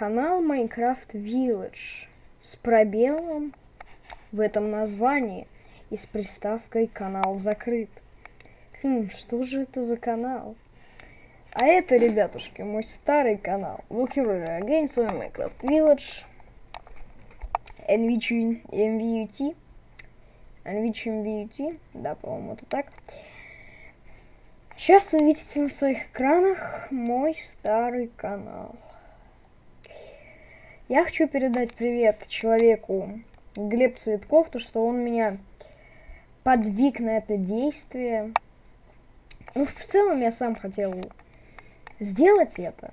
канал Minecraft Village с пробелом в этом названии и с приставкой «Канал закрыт». Хм, что же это за канал? А это, ребятушки, мой старый канал. Welcome again, с вами Minecraft Village. NVT, MVUT. NVT, MVUT. Да, по-моему, это так. Сейчас вы видите на своих экранах мой старый канал. Я хочу передать привет человеку Глеб Цветков, то что он меня подвиг на это действие. Ну, в целом я сам хотел сделать это.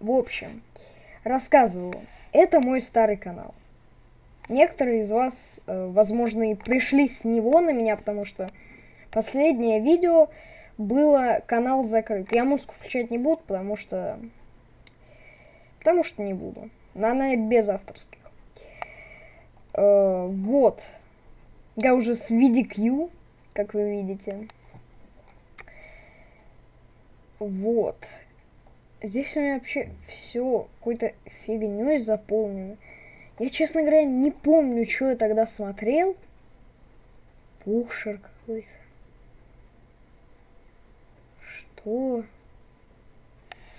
В общем, рассказываю. Это мой старый канал. Некоторые из вас, э, возможно, и пришли с него на меня, потому что последнее видео было канал закрыт. Я музыку включать не буду, потому что... Потому что не буду. Но она без авторских. Э, вот. Я уже с VDQ, как вы видите. Вот. Здесь у меня вообще все какой-то фигней заполнено. Я, честно говоря, не помню, что я тогда смотрел. Пушер какой-то. Что?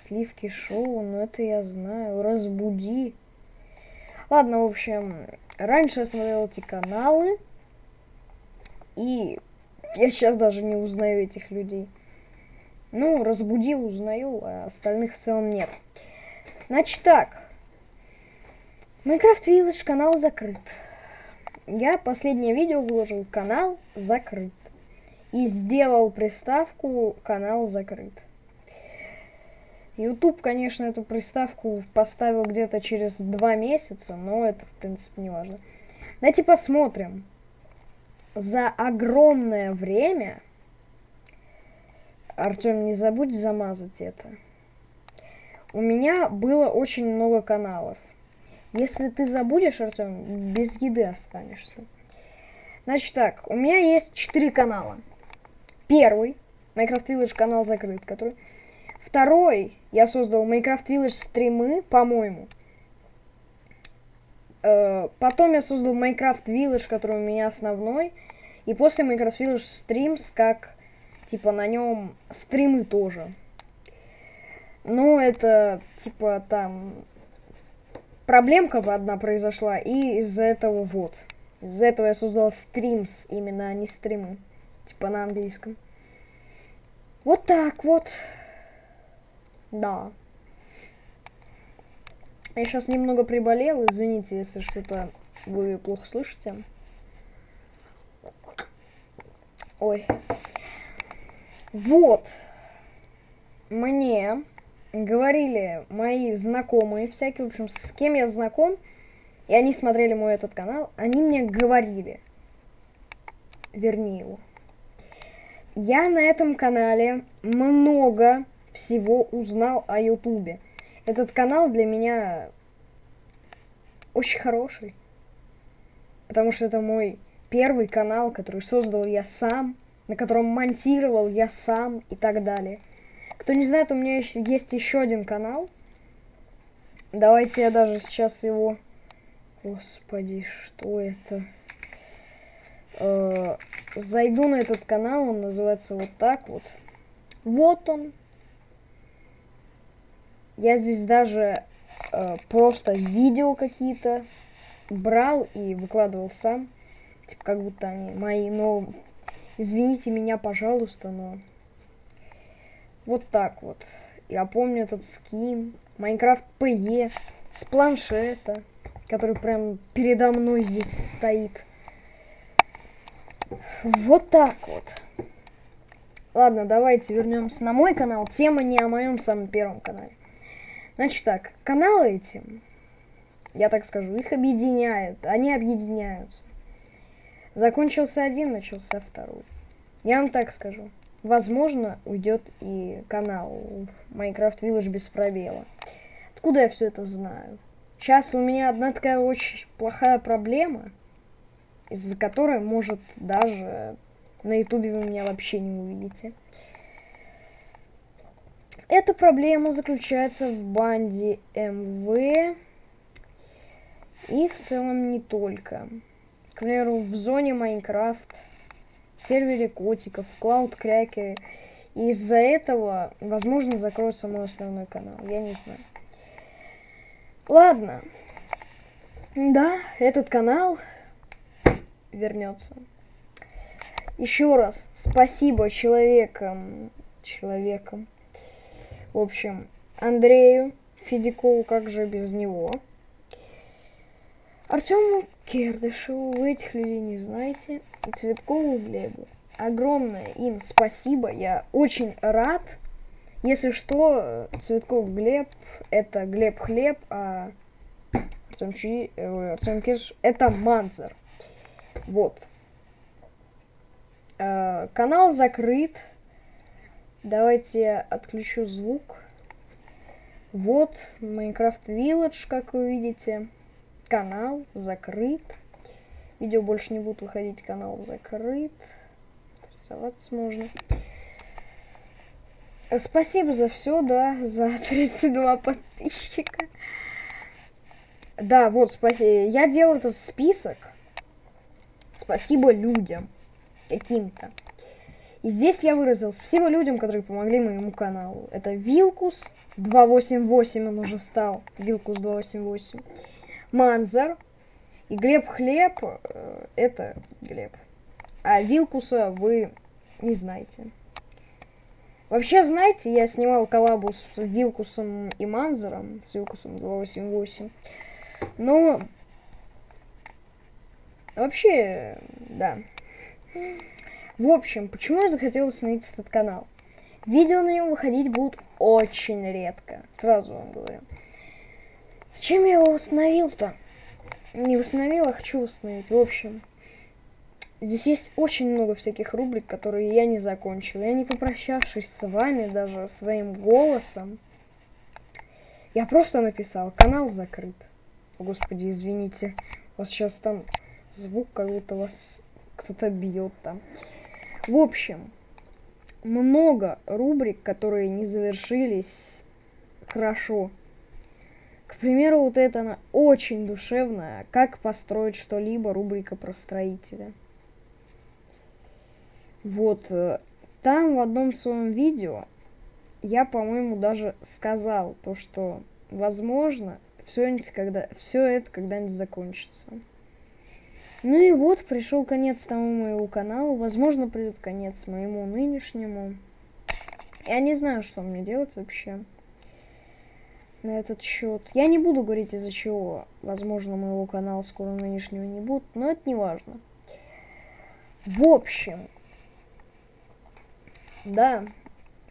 Сливки шоу, ну это я знаю. Разбуди. Ладно, в общем, раньше я смотрел эти каналы. И я сейчас даже не узнаю этих людей. Ну, разбудил, узнаю, а остальных в целом нет. Значит так. Minecraft Village канал закрыт. Я последнее видео выложил, канал закрыт и сделал приставку «Канал закрыт». YouTube, конечно, эту приставку поставил где-то через два месяца, но это, в принципе, не важно. Давайте посмотрим. За огромное время... Артем, не забудь замазать это. У меня было очень много каналов. Если ты забудешь, Артем, без еды останешься. Значит так, у меня есть четыре канала первый Minecraft Village канал закрыт, который... Второй я создал Minecraft Village стримы, по-моему. Э, потом я создал Minecraft Village, который у меня основной. И после Minecraft Village Streams, как, типа, на нем стримы тоже. Ну, это, типа, там... Проблемка одна произошла, и из-за этого вот. Из-за этого я создал стримс, именно, а не стримы. Типа на английском. Вот так вот. Да. Я сейчас немного приболел, извините, если что-то вы плохо слышите. Ой. Вот. Мне говорили мои знакомые всякие, в общем, с кем я знаком, и они смотрели мой этот канал, они мне говорили, верни его, я на этом канале много всего узнал о Ютубе. Этот канал для меня очень хороший. Потому что это мой первый канал, который создал я сам, на котором монтировал я сам и так далее. Кто не знает, у меня есть еще один канал. Давайте я даже сейчас его... Господи, что это? Э, зайду на этот канал, он называется вот так вот. Вот он. Я здесь даже э, просто видео какие-то брал и выкладывал сам. Типа как будто они мои, но извините меня, пожалуйста, но вот так вот. Я помню этот скин, Майнкрафт PE с планшета, который прям передо мной здесь стоит. Вот так вот. Ладно, давайте вернемся на мой канал. Тема не о моем самом первом канале. Значит так, каналы эти, я так скажу, их объединяют. Они объединяются. Закончился один, начался второй. Я вам так скажу. Возможно, уйдет и канал Minecraft Village без пробела. Откуда я все это знаю? Сейчас у меня одна такая очень плохая проблема из-за которой, может, даже на ютубе вы меня вообще не увидите. Эта проблема заключается в банде МВ и в целом не только. К примеру, в зоне Майнкрафт, в сервере котиков, в Cracker. И из-за этого, возможно, закроется мой основной канал. Я не знаю. Ладно. Да, этот канал вернется. Еще раз спасибо человекам, человекам, в общем, Андрею Федякову, как же без него. Артему Кердышеву, вы этих людей не знаете, и Цветкову Глебу. Огромное им спасибо, я очень рад. Если что, Цветков Глеб, это Глеб Хлеб, а Артем, Чи, э, Артем Кирш, это Манзер. Вот. Э, канал закрыт. Давайте отключу звук. Вот, Minecraft Village, как вы видите. Канал закрыт. Видео больше не будут выходить, канал закрыт. Рисоваться можно. Спасибо за все, да, за 32 подписчика. Да, вот, спасибо. Я делал этот список. Спасибо людям. Каким-то. И здесь я выразил спасибо людям, которые помогли моему каналу. Это Вилкус 288, он уже стал. Вилкус 288. Манзар. И Глеб Хлеб, э, это Глеб. А Вилкуса вы не знаете. Вообще, знаете, я снимал коллабу с Вилкусом и Манзером, с Вилкусом 288. Но... Вообще, да. В общем, почему я захотел установить этот канал? Видео на нем выходить будут очень редко. Сразу вам говорю. Зачем я его установил-то? Не установил, а хочу установить. В общем, здесь есть очень много всяких рубрик, которые я не закончил. Я не попрощавшись с вами даже своим голосом, я просто написал, канал закрыт. Господи, извините. У вас сейчас там звук, как будто вас кто-то бьет там. В общем, много рубрик, которые не завершились хорошо. К примеру, вот эта она очень душевная. Как построить что-либо, рубрика про строителя. Вот, э, там в одном своем видео я, по-моему, даже сказал то, что, возможно, все, когда, это когда-нибудь закончится. Ну и вот, пришел конец тому моего каналу. Возможно, придет конец моему нынешнему. Я не знаю, что мне делать вообще на этот счет. Я не буду говорить из-за чего. Возможно, моего канала скоро нынешнего не будет, но это не важно. В общем, да,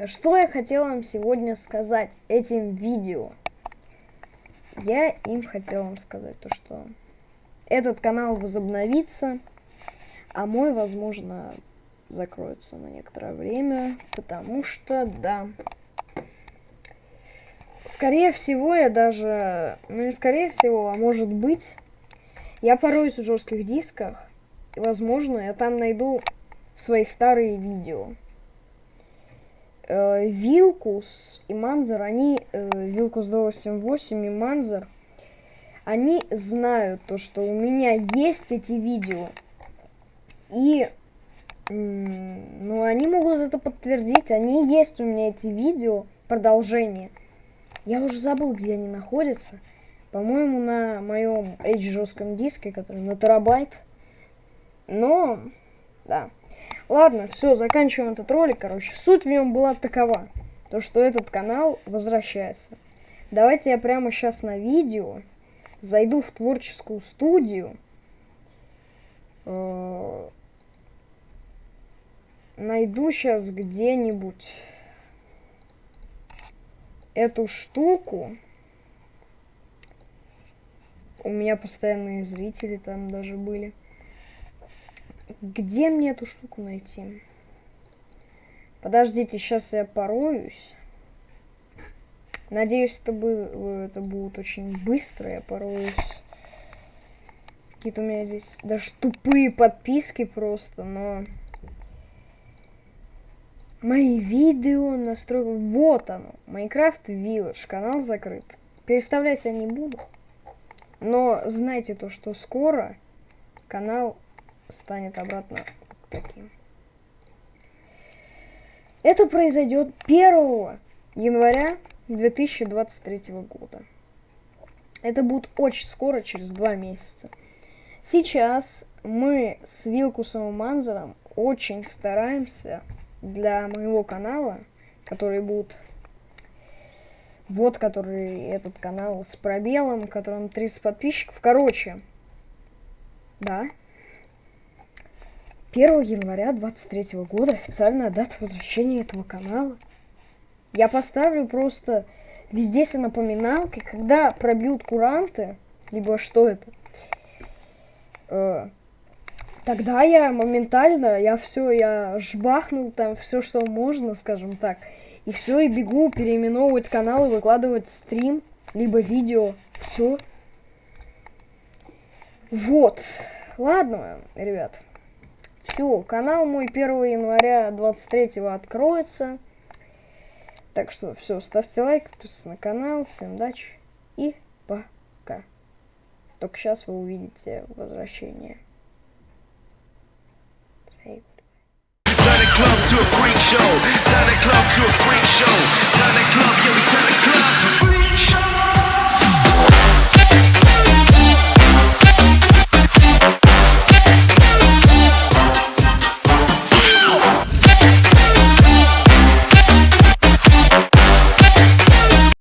что я хотела вам сегодня сказать этим видео. Я им хотела вам сказать то, что этот канал возобновится, а мой, возможно, закроется на некоторое время, потому что, да, скорее всего, я даже, ну не скорее всего, а может быть, я пороюсь в жестких дисках, и, возможно, я там найду свои старые видео. Э, Вилкус и Манзер, они, э, Вилкус 288 и Манзер, они знают то, что у меня есть эти видео. И, ну, они могут это подтвердить. Они есть у меня эти видео, продолжение. Я уже забыл, где они находятся. По-моему, на моем H жестком диске, который на терабайт. Но, да. Ладно, все, заканчиваем этот ролик, короче. Суть в нем была такова. То, что этот канал возвращается. Давайте я прямо сейчас на видео зайду в творческую студию, э, найду сейчас где-нибудь эту штуку. У меня постоянные зрители там даже были. Где мне эту штуку найти? Подождите, сейчас я пороюсь. Надеюсь, это, бы, это будет очень быстро, я пороюсь. Какие-то у меня здесь даже тупые подписки просто, но... мои видео настройка. Вот оно. Майнкрафт Village. Канал закрыт. Переставлять я не буду. Но знайте то, что скоро канал станет обратно таким. Это произойдет 1 января 2023 года. Это будет очень скоро, через два месяца. Сейчас мы с Вилкусом и Манзером очень стараемся для моего канала, который будет вот, который этот канал с пробелом, которым 30 подписчиков. Короче, да. 1 января 23 года официальная дата возвращения этого канала. Я поставлю просто везде все напоминалки, когда пробьют куранты, либо что это. Э, тогда я моментально, я все, я жбахнул там все, что можно, скажем так. И все, и бегу переименовывать канал и выкладывать стрим, либо видео. Все. Вот. Ладно, ребят. Все, канал мой 1 января 23 откроется. Так что все, ставьте лайк, подписывайтесь на канал. Всем удачи и пока. Только сейчас вы увидите возвращение. Say club to a freak show. Turn the club to a freak show.